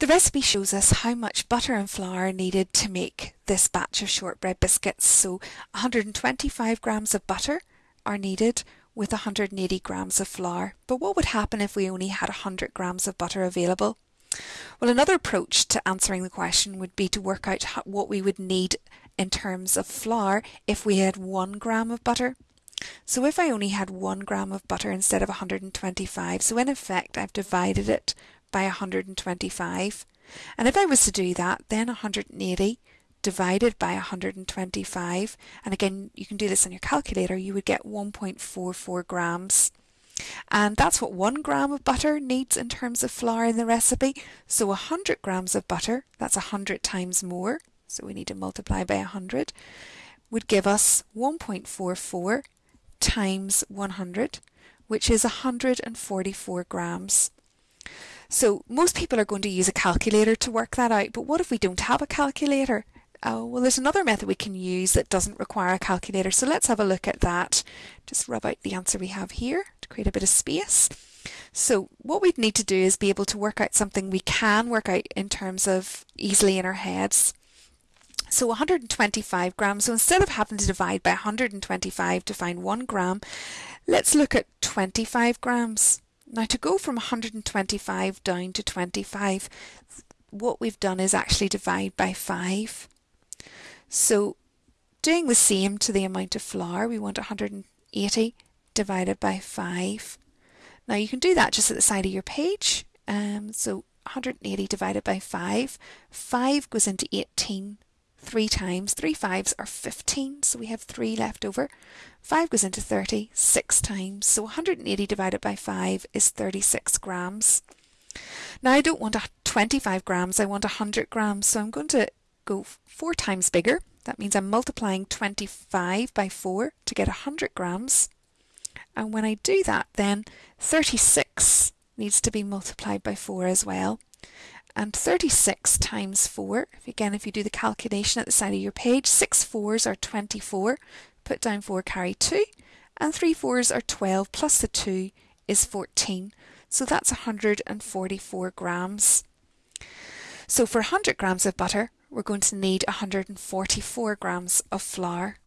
The recipe shows us how much butter and flour are needed to make this batch of shortbread biscuits. So 125 grams of butter are needed with 180 grams of flour. But what would happen if we only had 100 grams of butter available? Well, another approach to answering the question would be to work out what we would need in terms of flour if we had one gram of butter. So if I only had one gram of butter instead of 125, so in effect I've divided it by 125. And if I was to do that, then 180 divided by 125, and again, you can do this on your calculator, you would get 1.44 grams. And that's what one gram of butter needs in terms of flour in the recipe. So 100 grams of butter, that's 100 times more, so we need to multiply by 100, would give us 1.44 times 100, which is 144 grams. So most people are going to use a calculator to work that out, but what if we don't have a calculator? Oh, well, there's another method we can use that doesn't require a calculator. So let's have a look at that. Just rub out the answer we have here to create a bit of space. So what we'd need to do is be able to work out something we can work out in terms of easily in our heads. So 125 grams. So instead of having to divide by 125 to find one gram, let's look at 25 grams. Now to go from 125 down to 25, what we've done is actually divide by 5. So doing the same to the amount of flour, we want 180 divided by 5. Now you can do that just at the side of your page. Um, so 180 divided by 5. 5 goes into 18 three times. Three fives are 15, so we have three left over. 5 goes into 30 six times, so 180 divided by 5 is 36 grams. Now I don't want 25 grams, I want 100 grams, so I'm going to go four times bigger. That means I'm multiplying 25 by 4 to get 100 grams. And when I do that, then 36 needs to be multiplied by 4 as well and 36 times 4, again if you do the calculation at the side of your page, 6 fours are 24, put down 4 carry 2, and 3 fours are 12 plus the 2 is 14, so that's 144 grams. So for 100 grams of butter, we're going to need 144 grams of flour.